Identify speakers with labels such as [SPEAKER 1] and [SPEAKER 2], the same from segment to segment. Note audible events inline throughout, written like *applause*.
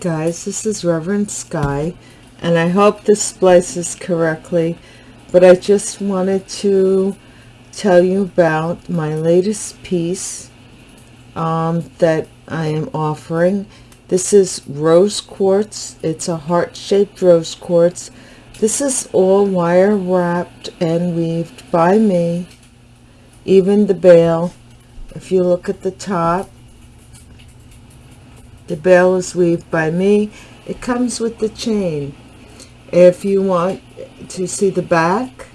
[SPEAKER 1] Guys, this is Reverend Sky, and I hope this splices correctly, but I just wanted to tell you about my latest piece um, that I am offering. This is rose quartz. It's a heart-shaped rose quartz. This is all wire wrapped and weaved by me. Even the bail, if you look at the top, the bail is weaved by me. It comes with the chain. If you want to see the back,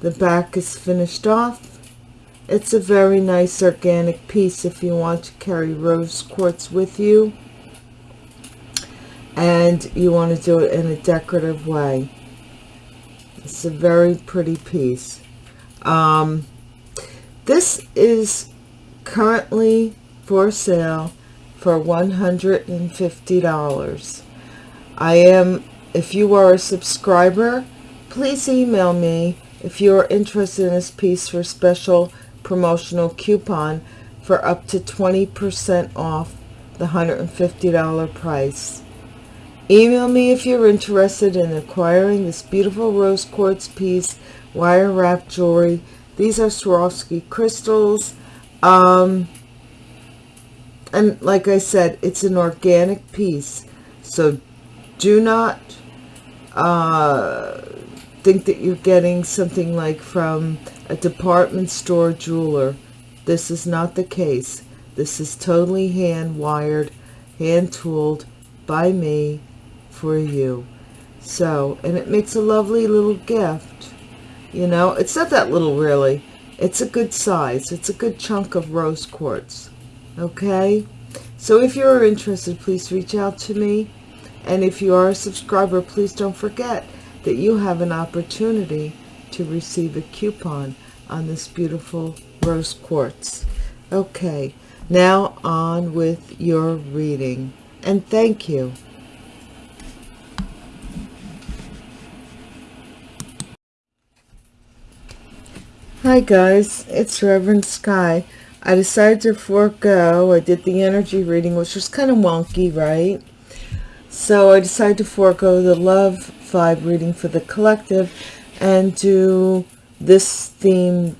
[SPEAKER 1] the back is finished off. It's a very nice organic piece if you want to carry rose quartz with you and you want to do it in a decorative way. It's a very pretty piece. Um, this is currently for sale for $150. I am, if you are a subscriber, please email me if you are interested in this piece for special promotional coupon for up to 20% off the $150 price. Email me if you're interested in acquiring this beautiful rose quartz piece, wire wrap jewelry. These are Swarovski crystals. Um, and like I said, it's an organic piece. So do not uh, think that you're getting something like from a department store jeweler. This is not the case. This is totally hand wired, hand tooled by me for you. So, and it makes a lovely little gift. You know, it's not that little really. It's a good size. It's a good chunk of rose quartz okay? So if you're interested please reach out to me. And if you are a subscriber please don't forget that you have an opportunity to receive a coupon on this beautiful rose quartz. Okay now on with your reading. And thank you. Hi guys, it's Reverend Sky. I decided to forego. I did the energy reading, which was kind of wonky, right? So I decided to forego the love vibe reading for the collective and do this theme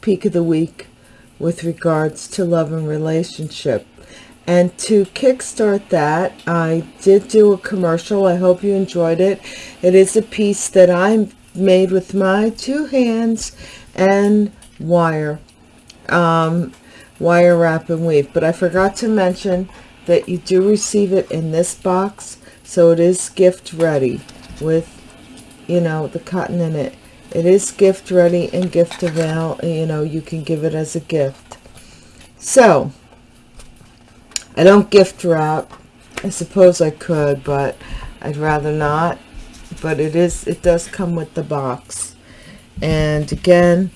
[SPEAKER 1] peak of the week with regards to love and relationship. And to kickstart that, I did do a commercial. I hope you enjoyed it. It is a piece that I made with my two hands and wire um, wire wrap and weave. But I forgot to mention that you do receive it in this box so it is gift ready with you know the cotton in it. It is gift ready and gift avail you know you can give it as a gift. So I don't gift wrap. I suppose I could but I'd rather not. But it is it does come with the box. And again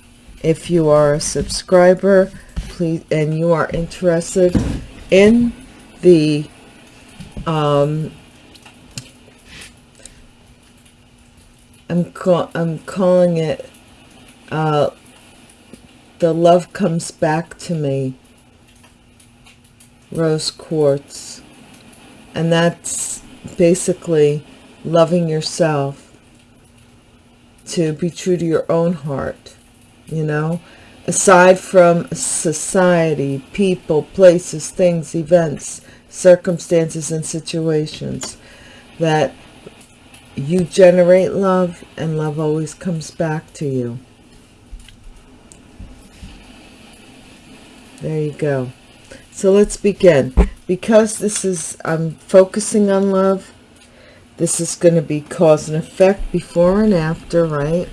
[SPEAKER 1] if you are a subscriber please and you are interested in the um I'm call I'm calling it uh the love comes back to me rose quartz. And that's basically loving yourself to be true to your own heart you know? Aside from society people places things events circumstances and situations that you generate love and love always comes back to you. There you go. So let's begin. Because this is i'm focusing on love this is going to be cause and effect before and after right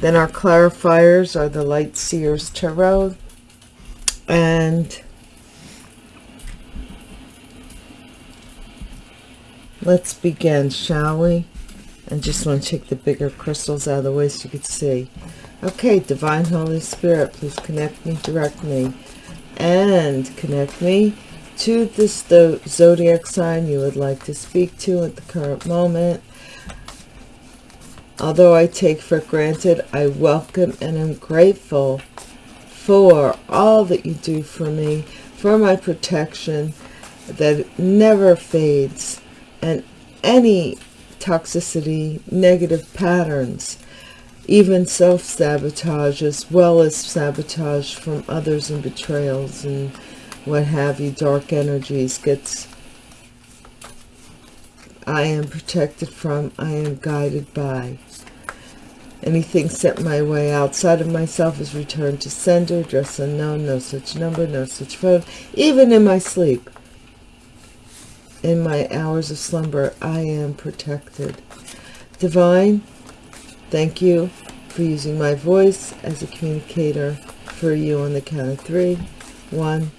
[SPEAKER 1] then our clarifiers are the Light Seers Tarot. And let's begin, shall we? And just want to take the bigger crystals out of the way so you can see. Okay, Divine Holy Spirit, please connect me, direct me, and connect me to this zodiac sign you would like to speak to at the current moment Although I take for granted, I welcome and am grateful for all that you do for me, for my protection, that never fades and any toxicity, negative patterns, even self-sabotage as well as sabotage from others and betrayals and what have you, dark energies gets I am protected from, I am guided by. Anything sent my way outside of myself is returned to sender, address unknown, no such number, no such phone, even in my sleep. In my hours of slumber, I am protected. Divine, thank you for using my voice as a communicator for you on the count of three. One,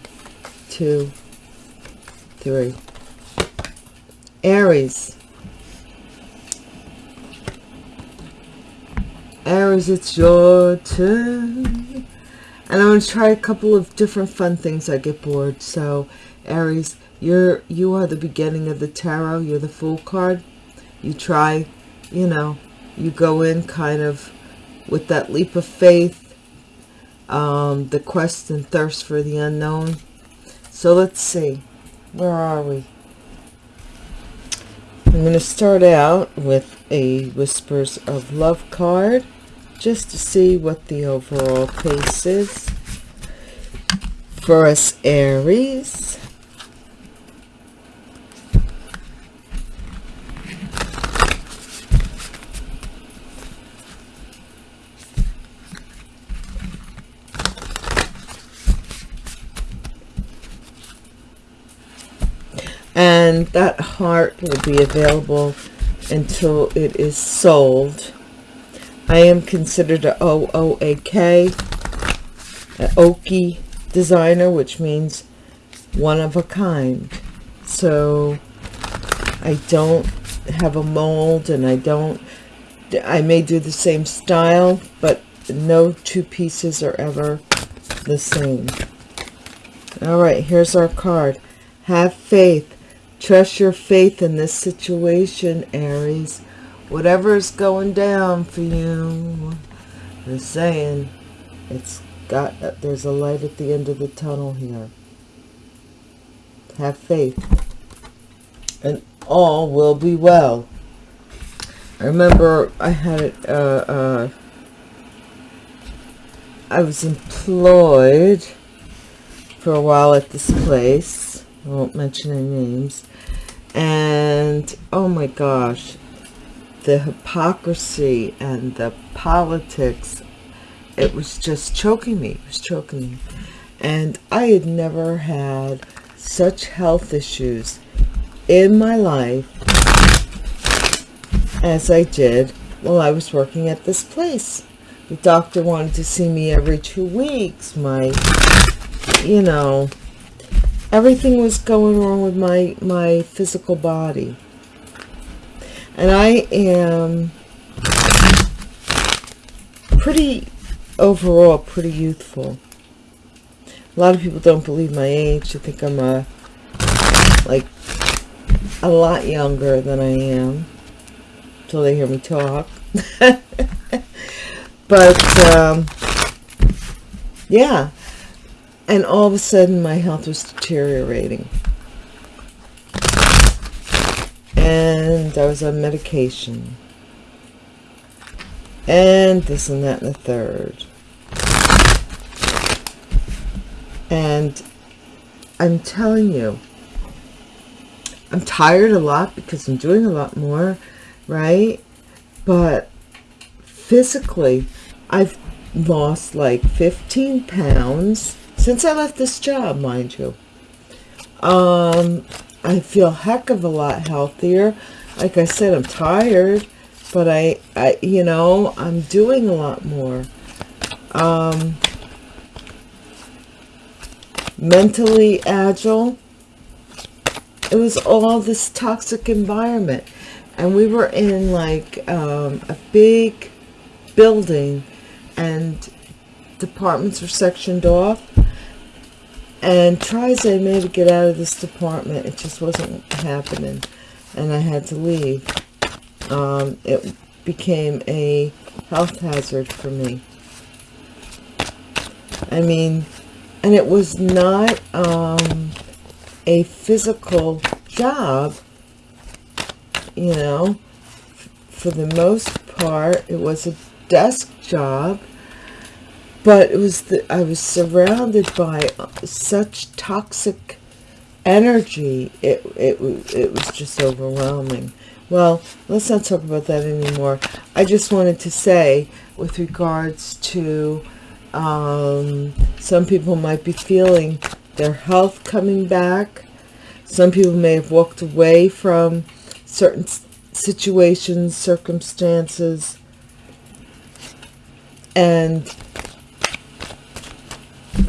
[SPEAKER 1] two, three. Aries. Aries, it's your turn. And I'm going to try a couple of different fun things. I get bored. So, Aries, you're you are the beginning of the tarot. You're the Fool card. You try, you know, you go in kind of with that leap of faith, um, the quest and thirst for the unknown. So let's see. Where are we? I'm going to start out with a Whispers of Love card just to see what the overall pace is for us Aries. and that heart will be available until it is sold. I am considered a OOAK, an Oki designer, which means one of a kind. So I don't have a mold and I don't, I may do the same style, but no two pieces are ever the same. All right, here's our card. Have faith. Trust your faith in this situation, Aries. Whatever is going down for you, they're saying it's got, there's a light at the end of the tunnel here. Have faith. And all will be well. I remember I had uh, uh, I was employed for a while at this place I won't mention any names. And, oh my gosh, the hypocrisy and the politics, it was just choking me. It was choking me. And I had never had such health issues in my life as I did while I was working at this place. The doctor wanted to see me every two weeks. My, you know, everything was going wrong with my my physical body and I am pretty overall pretty youthful. A lot of people don't believe my age. They think I'm a like a lot younger than I am until they hear me talk. *laughs* But um, yeah. And all of a sudden my health was deteriorating and I was on medication. And this and that and the third. And I'm telling you I'm tired a lot because I'm doing a lot more right? But physically I've lost like 15 pounds since I left this job, mind you. Um, I feel heck of a lot healthier. Like I said, I'm tired, but I, I, you know, I'm doing a lot more. Um, mentally agile. It was all this toxic environment. And we were in like um, a big building and departments were sectioned off and tries I made to get out of this department. It just wasn't happening. And I had to leave. Um, it became a health hazard for me. I mean, and it was not, um, a physical job, you know, for the most part, it was a desk job, but it was the, I was surrounded by such toxic energy. It, it, it was just overwhelming. Well, let's not talk about that anymore. I just wanted to say with regards to um, some people might be feeling their health coming back. Some people may have walked away from certain situations, circumstances, and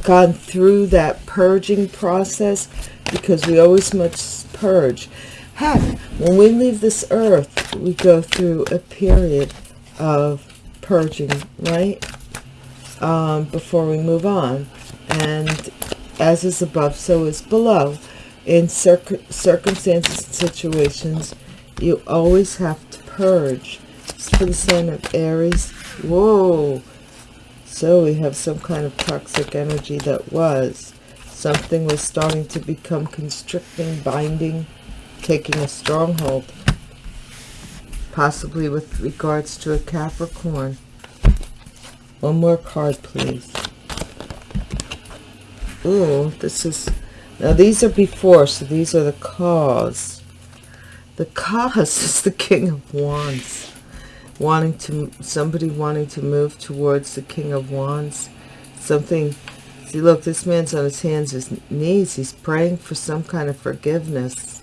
[SPEAKER 1] gone through that purging process because we always must purge. Heck, when we leave this earth, we go through a period of purging, right? Um, before we move on. And as is above, so is below. In circ circumstances and situations, you always have to purge. Just for the sign of Aries. Whoa. So we have some kind of toxic energy that was. Something was starting to become constricting, binding, taking a stronghold. Possibly with regards to a Capricorn. One more card, please. Ooh, this is... Now, these are before, so these are the cause. The cause *laughs* is the King of Wands. Wanting to... Somebody wanting to move towards the King of Wands. Something... See, look, this man's on his hands, his knees. He's praying for some kind of forgiveness.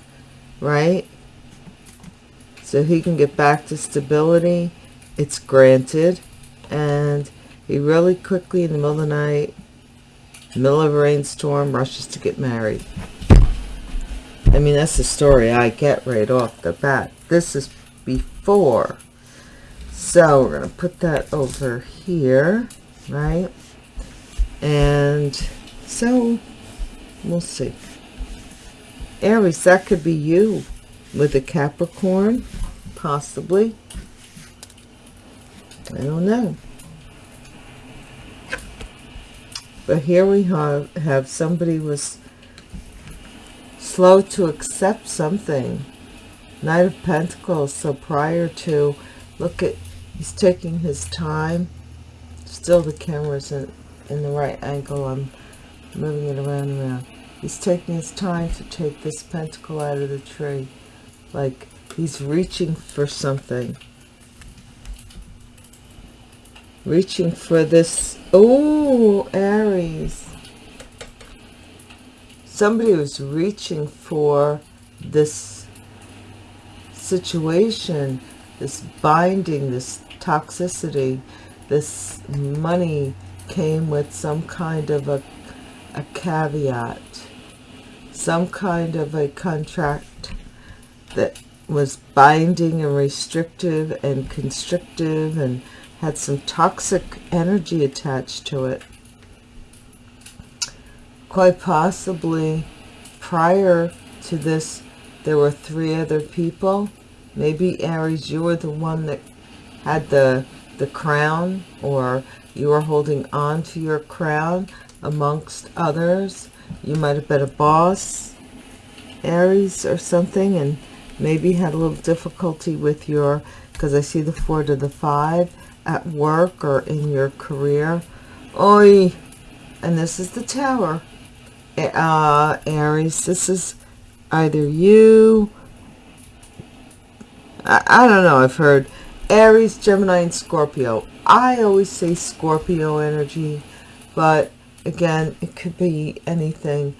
[SPEAKER 1] Right? So he can get back to stability. It's granted. And he really quickly in the middle of the night, middle of a rainstorm, rushes to get married. I mean, that's the story I get right off the bat. This is before. So we're going to put that over here, right? And so we'll see. Aries, that could be you with a Capricorn, possibly. I don't know. But here we have, have somebody was slow to accept something. Knight of Pentacles. So prior to, look at, he's taking his time. Still the camera's in, in the right angle. I'm moving it around and around. He's taking his time to take this pentacle out of the tree. Like he's reaching for something reaching for this oh aries somebody was reaching for this situation this binding this toxicity this money came with some kind of a, a caveat some kind of a contract that was binding and restrictive and constrictive and had some toxic energy attached to it. Quite possibly prior to this, there were three other people. Maybe Aries, you were the one that had the, the crown or you were holding on to your crown amongst others. You might have been a boss, Aries or something, and maybe had a little difficulty with your, because I see the four to the five, at work or in your career. Oi! And this is the tower. Uh, Aries, this is either you. I, I don't know. I've heard Aries, Gemini, and Scorpio. I always say Scorpio energy, but again, it could be anything,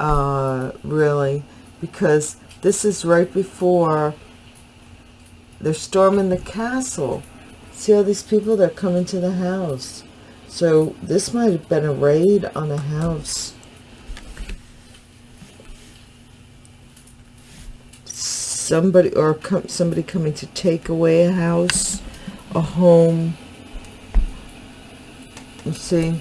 [SPEAKER 1] uh, really, because this is right before they're storming the castle. See all these people that come into the house. So this might have been a raid on a house. Somebody or somebody coming to take away a house, a home. let's see?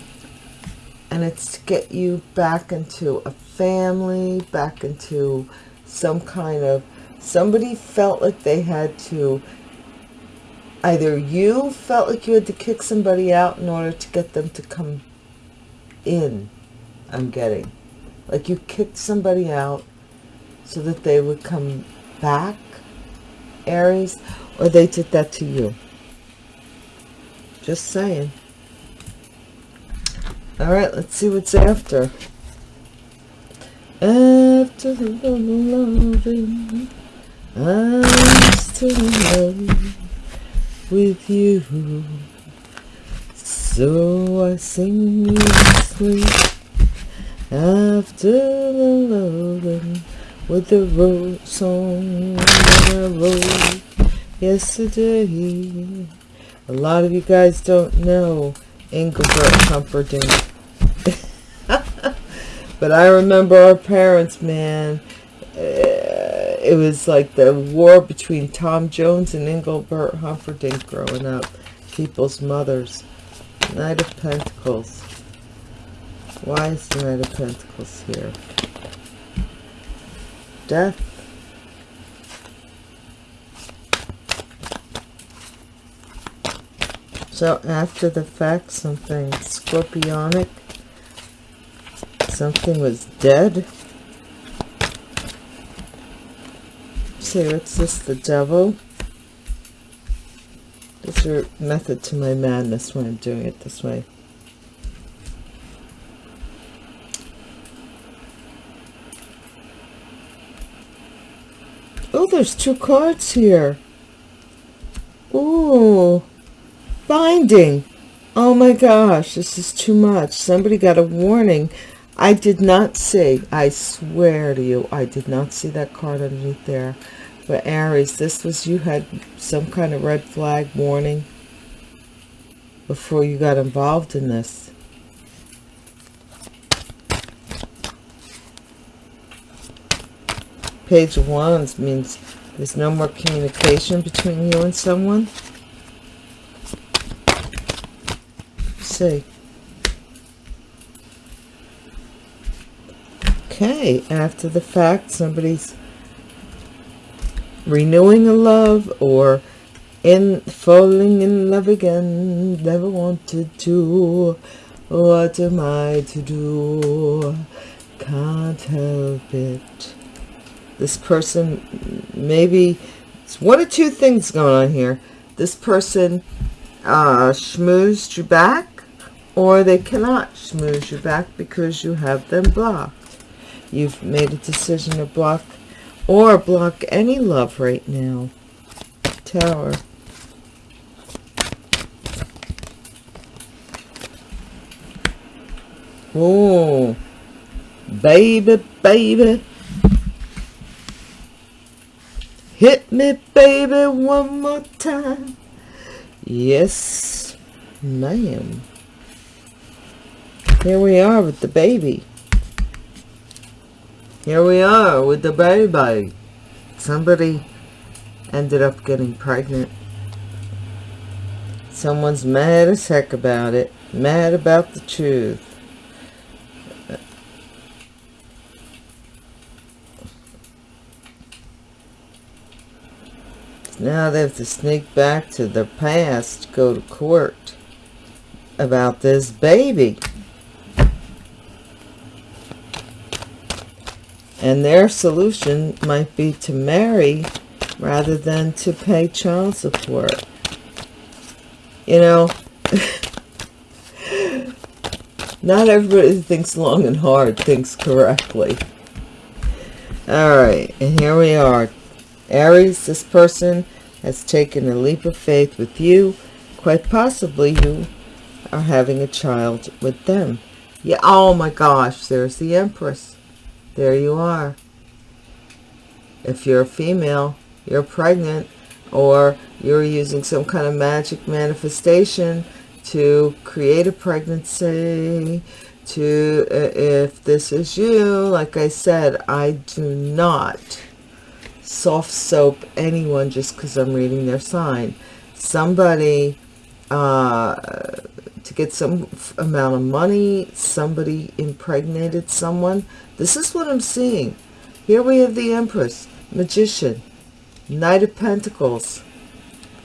[SPEAKER 1] And it's to get you back into a family, back into some kind of, somebody felt like they had to either you felt like you had to kick somebody out in order to get them to come in i'm getting like you kicked somebody out so that they would come back, Aries, or they did that to you. Just saying. All right, let's see what's after. After the loving, I'm still in love with you. So I sing you sleep after the loving with the road song that I wrote yesterday. A lot of you guys don't know Engelbert Humperdinck. *laughs* but I remember our parents, man. Uh, it was like the war between Tom Jones and Engelbert Humperdinck growing up. People's mothers. Knight of Pentacles. Why is the Knight of Pentacles here? Death. So after the fact, something scorpionic, something was dead. See, what's this, the devil? There's a method to my madness when I'm doing it this way. There's two cards here. Ooh. Binding. Oh my gosh, this is too much. Somebody got a warning. I did not see, I swear to you, I did not see that card underneath there. But Aries, this was, you had some kind of red flag warning before you got involved in this. Page of Wands means there's no more communication between you and someone. see. Okay, after the fact, somebody's renewing a love or in falling in love again never wanted to what am i to do can't help it this person maybe it's one or two things going on here this person uh schmoozed you back or they cannot schmooze you back because you have them blocked. You've made a decision to block or block any love right now. Tower. Oh, baby, baby. Hit me, baby, one more time. Yes, ma'am. Here we are with the baby. Here we are with the baby. Somebody ended up getting pregnant. Someone's mad as heck about it. Mad about the truth. Now they have to sneak back to their past, go to court about this baby. And their solution might be to marry rather than to pay child support. You know, *laughs* not everybody who thinks long and hard thinks correctly. All right, and here we are. Aries, this person has taken a leap of faith with you. Quite possibly you are having a child with them. Yeah, oh my gosh, there's the Empress there you are. If you're a female, you're pregnant, or you're using some kind of magic manifestation to create a pregnancy, to, uh, if this is you, like I said, I do not soft soap anyone just because I'm reading their sign. Somebody, uh, to get some amount of money, somebody impregnated someone, this is what I'm seeing. Here we have the Empress, Magician, Knight of Pentacles,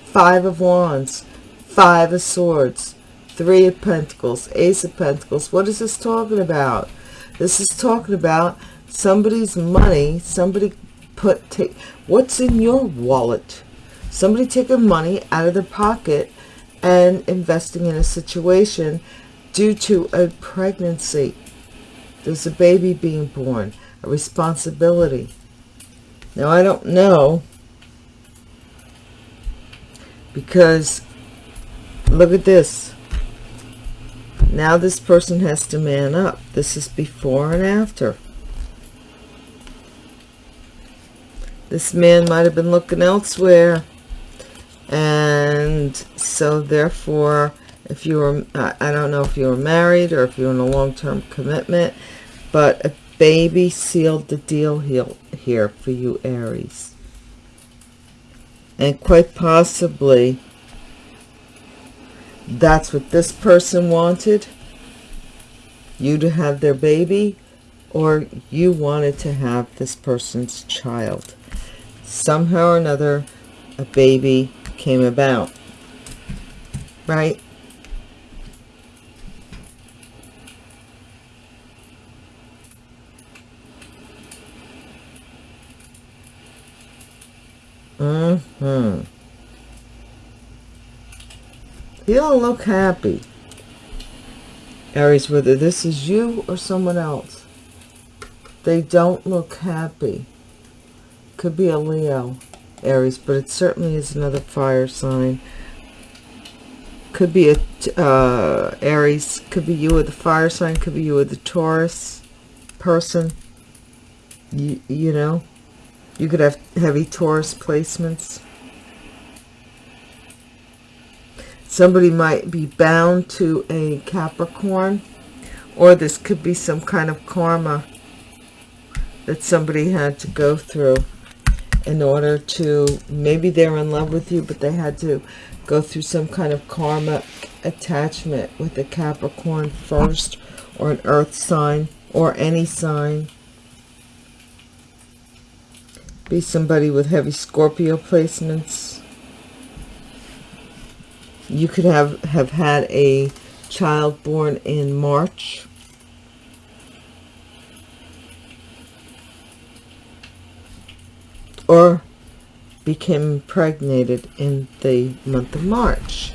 [SPEAKER 1] Five of Wands, Five of Swords, Three of Pentacles, Ace of Pentacles. What is this talking about? This is talking about somebody's money, somebody put, take, what's in your wallet? Somebody taking money out of their pocket and investing in a situation due to a pregnancy. There's a baby being born, a responsibility. Now, I don't know because look at this. Now this person has to man up. This is before and after. This man might have been looking elsewhere. And so therefore, if you were, I don't know if you were married or if you're in a long-term commitment, but a baby sealed the deal here for you, Aries. And quite possibly, that's what this person wanted, you to have their baby, or you wanted to have this person's child. Somehow or another, a baby came about, right? Mm-hmm. You don't look happy. Aries, whether this is you or someone else, they don't look happy. Could be a Leo, Aries, but it certainly is another fire sign. Could be a uh, Aries, could be you with the fire sign, could be you with the Taurus person. You, you know, you could have heavy Taurus placements. Somebody might be bound to a Capricorn, or this could be some kind of karma that somebody had to go through in order to, maybe they're in love with you, but they had to go through some kind of karma attachment with a Capricorn first, or an earth sign, or any sign. Be somebody with heavy Scorpio placements you could have, have had a child born in March. Or became impregnated in the month of March.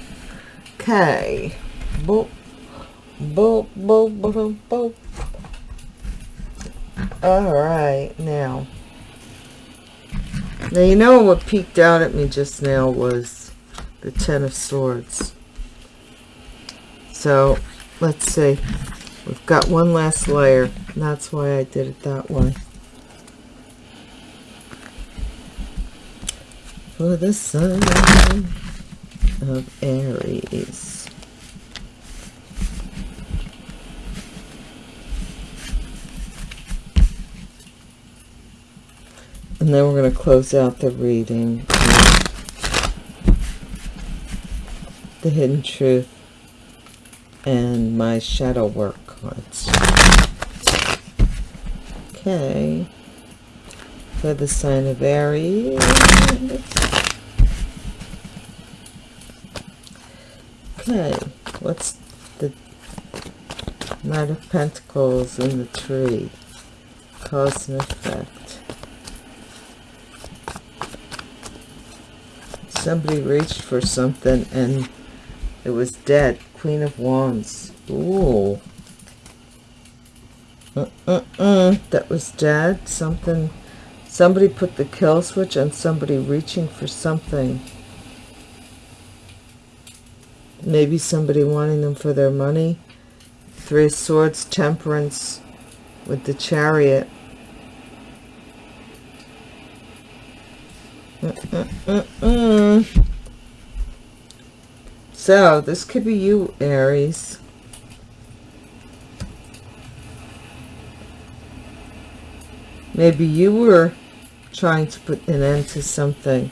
[SPEAKER 1] Okay. Boop. Boop, boop, boop, boop. All right, now. Now, you know what peeked out at me just now was the Ten of Swords. So, let's see. We've got one last layer, that's why I did it that way. For the sun of Aries. And then we're going to close out the reading. the hidden truth and my shadow work cards. Okay. For the sign of Aries. Okay. What's the Knight of Pentacles in the tree? Cause and effect. Somebody reached for something and it was dead. Queen of Wands. Ooh. Uh, uh, uh. That was dead. Something. Somebody put the kill switch on somebody reaching for something. Maybe somebody wanting them for their money. Three of Swords, Temperance with the Chariot. So this could be you, Aries. Maybe you were trying to put an end to something.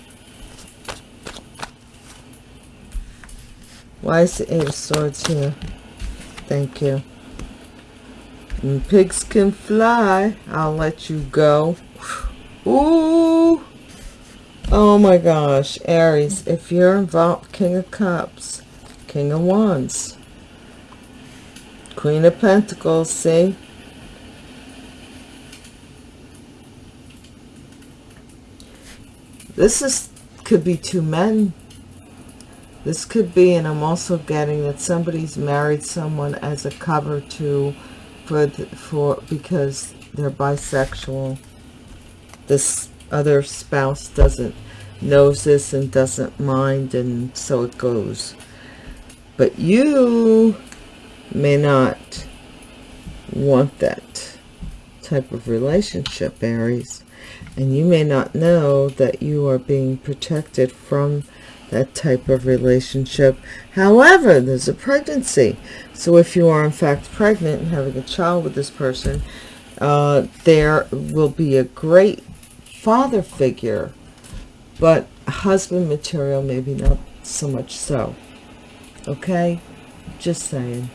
[SPEAKER 1] Why is the Eight of Swords here? Thank you. And pigs can fly. I'll let you go. Ooh. Oh my gosh. Aries, if you're involved, King of Cups, King of Wands, Queen of Pentacles, see? This is could be two men this could be and i'm also getting that somebody's married someone as a cover to for the, for because they're bisexual. This other spouse doesn't knows this and doesn't mind and so it goes. But you may not want that type of relationship aries. And you may not know that you are being protected from that type of relationship. However there's a pregnancy. So if you are in fact pregnant and having a child with this person uh, there will be a great father figure but husband material maybe not so much so. Okay? Just saying.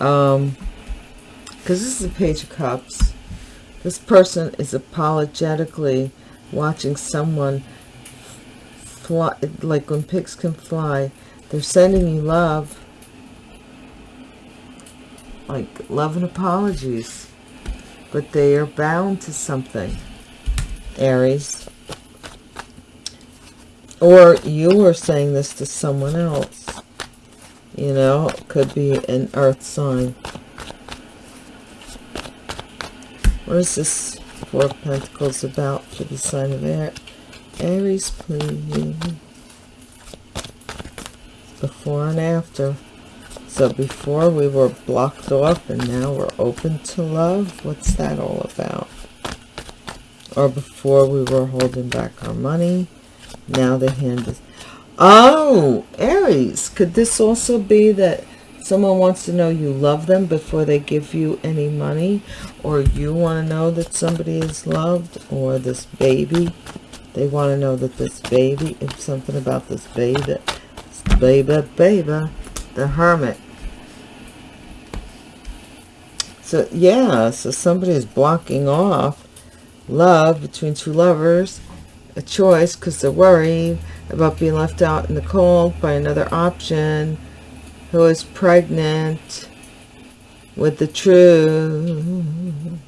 [SPEAKER 1] Um because this is a page of cups. This person is apologetically watching someone fly like when pigs can fly they're sending you love. Like love and apologies. But they are bound to something aries. Or you are saying this to someone else you know? Could be an earth sign. What is this four of pentacles about for the sign of air aries please. Before and after. So before we were blocked off and now we're open to love? What's that all about? Or before we were holding back our money now the hand is oh aries could this also be that someone wants to know you love them before they give you any money? Or you want to know that somebody is loved or this baby they want to know that this baby is something about this baby baby baby the hermit. So yeah so somebody is blocking off love between two lovers a choice because they're worried about being left out in the cold by another option who is pregnant with the truth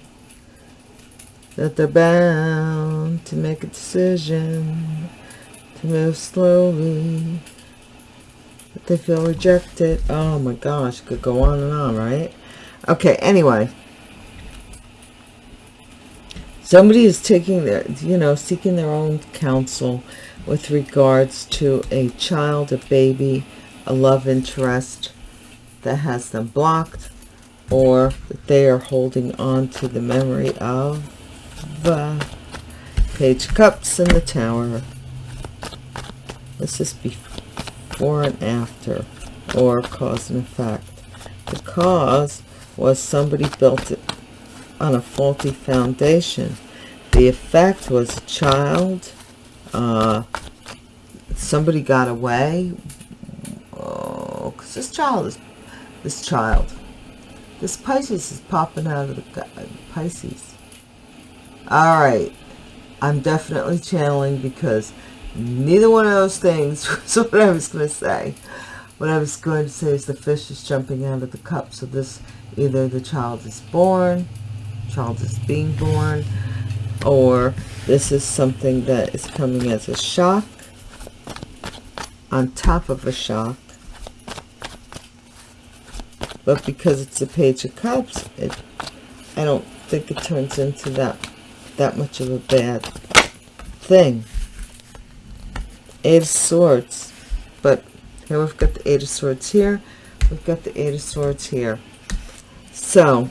[SPEAKER 1] that they're bound to make a decision to move slowly that they feel rejected. Oh my gosh could go on and on right? Okay anyway. Somebody is taking their you know seeking their own counsel with regards to a child a baby a love interest that has them blocked or that they are holding on to the memory of the page cups in the tower this is before and after or cause and effect the cause was somebody built it on a faulty foundation. The effect was a child. Uh, somebody got away. Oh, because this child is, this child, this Pisces is popping out of the Pisces. All right. I'm definitely channeling because neither one of those things *laughs* was what I was going to say. What I was going to say is the fish is jumping out of the cup. So this, either the child is born child is being born or this is something that is coming as a shock on top of a shock but because it's a page of cups it i don't think it turns into that that much of a bad thing eight of swords but here we've got the eight of swords here we've got the eight of swords here so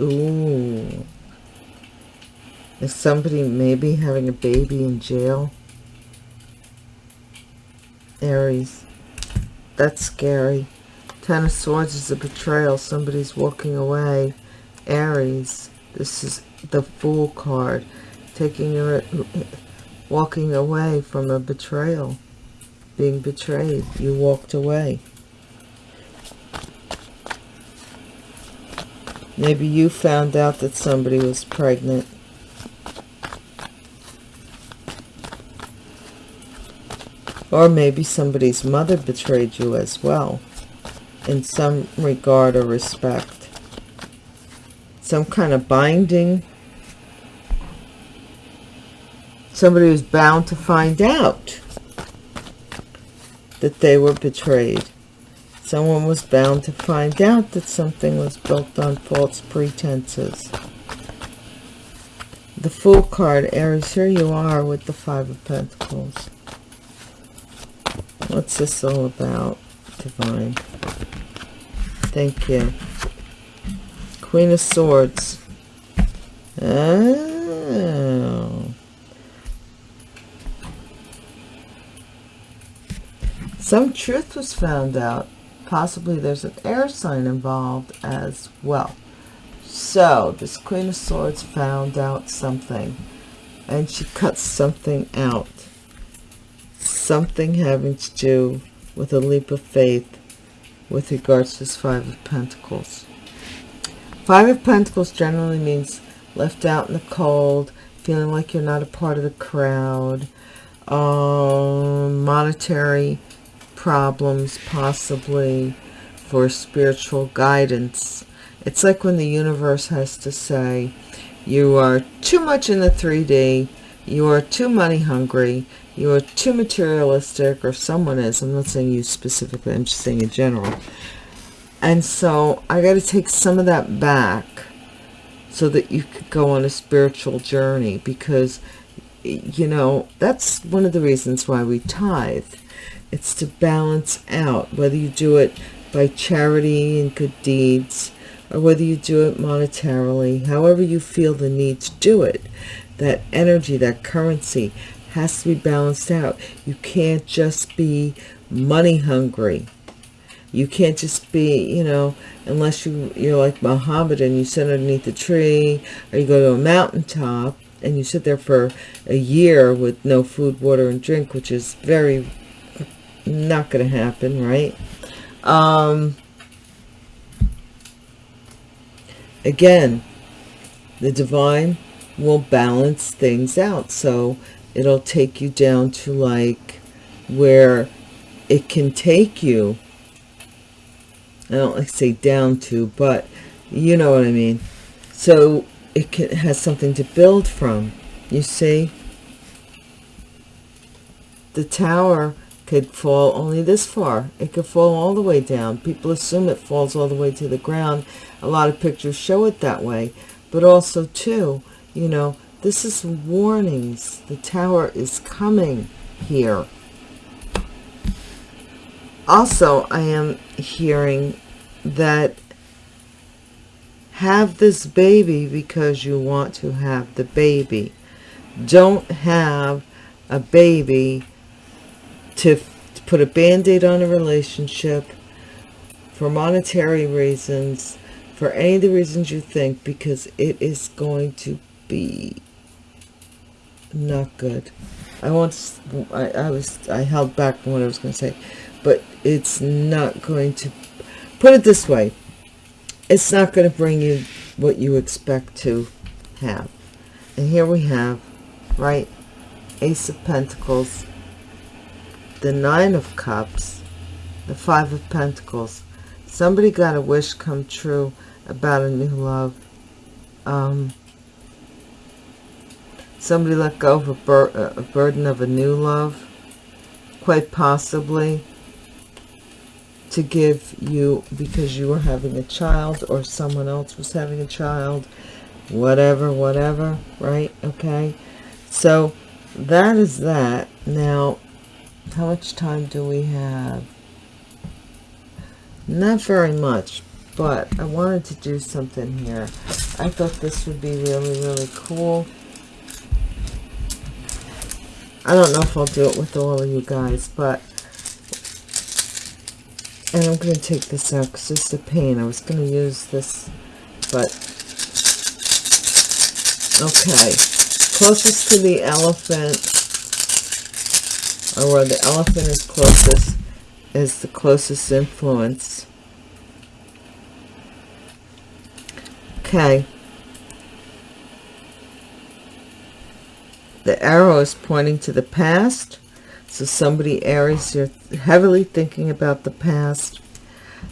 [SPEAKER 1] Ooh. Is somebody maybe having a baby in jail? Aries. That's scary. Ten of Swords is a betrayal. Somebody's walking away. Aries. This is the Fool card. Taking your... Walking away from a betrayal. Being betrayed. You walked away. Maybe you found out that somebody was pregnant. Or maybe somebody's mother betrayed you as well, in some regard or respect. some kind of binding. Somebody was bound to find out that they were betrayed. Someone was bound to find out that something was built on false pretenses. The Fool card, Aries, here you are with the Five of Pentacles. What's this all about, Divine? Thank you. Queen of Swords. Oh. Some truth was found out. Possibly there's an air sign involved as well. So, this Queen of Swords found out something. And she cuts something out. Something having to do with a leap of faith with regards to this Five of Pentacles. Five of Pentacles generally means left out in the cold, feeling like you're not a part of the crowd, um, monetary problems possibly for spiritual guidance. It's like when the universe has to say, you are too much in the 3D, you are too money hungry, you are too materialistic, or someone is. I'm not saying you specifically, I'm just saying in general. And so I got to take some of that back so that you could go on a spiritual journey because, you know, that's one of the reasons why we tithe. It's to balance out, whether you do it by charity and good deeds, or whether you do it monetarily, however you feel the need to do it. That energy, that currency has to be balanced out. You can't just be money hungry. You can't just be, you know, unless you, you're like Muhammad and you sit underneath a tree or you go to a mountaintop and you sit there for a year with no food, water, and drink, which is very not going to happen, right? Um, again, the divine will balance things out. So it'll take you down to like where it can take you. I don't like say down to but you know what I mean. So it can, has something to build from you see? The tower could fall only this far. It could fall all the way down. People assume it falls all the way to the ground. A lot of pictures show it that way. But also too you know this is warnings. The tower is coming here. Also, I am hearing that have this baby because you want to have the baby. Don't have a baby to, to put a band-aid on a relationship for monetary reasons, for any of the reasons you think, because it is going to be not good. I want I, I was I held back from what I was going to say, but it's not going to put it this way. It's not going to bring you what you expect to have. And here we have, right, Ace of Pentacles, the Nine of Cups, the Five of Pentacles. Somebody got a wish come true about a new love. Um, Somebody let go of a, bur a burden of a new love, quite possibly to give you because you were having a child or someone else was having a child, whatever, whatever, right? Okay. So that is that. Now, how much time do we have? Not very much, but I wanted to do something here. I thought this would be really, really cool. I don't know if I'll do it with all of you guys, but... And I'm going to take this out because it's a pain. I was going to use this, but... Okay. Closest to the elephant, or where the elephant is closest, is the closest influence. Okay. The arrow is pointing to the past. So somebody, Aries, you're heavily thinking about the past.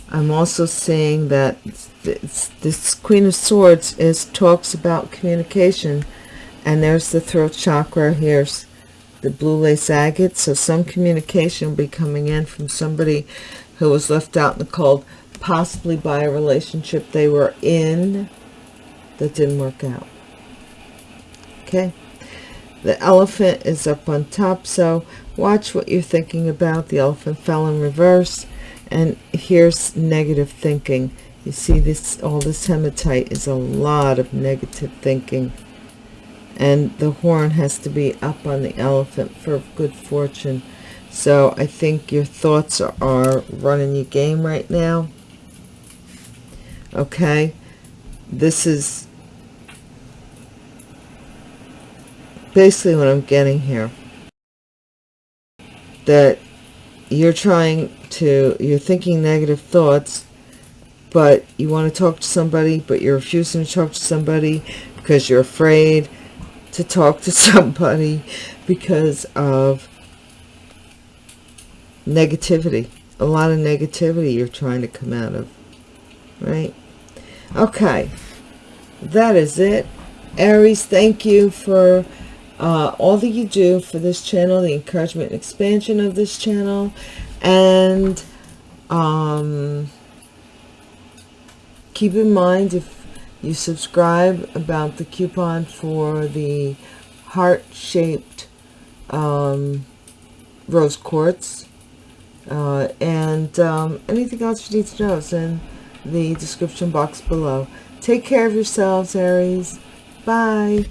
[SPEAKER 1] I'm also seeing that this, this Queen of Swords is talks about communication. And there's the throat chakra. Here's the blue lace agate. So some communication will be coming in from somebody who was left out in the cold, possibly by a relationship they were in that didn't work out. Okay. The elephant is up on top. So watch what you're thinking about. The elephant fell in reverse. And here's negative thinking. You see this, all this hematite is a lot of negative thinking. And the horn has to be up on the elephant for good fortune. So I think your thoughts are, are running your game right now. Okay. This is basically what I'm getting here. That you're trying to, you're thinking negative thoughts, but you want to talk to somebody, but you're refusing to talk to somebody because you're afraid to talk to *laughs* somebody because of negativity. A lot of negativity you're trying to come out of, right? Okay, that is it. Aries, thank you for uh, all that you do for this channel, the encouragement and expansion of this channel, and um, keep in mind if you subscribe about the coupon for the heart-shaped um, rose quartz uh, and um, anything else you need to know is in the description box below. Take care of yourselves, Aries. Bye.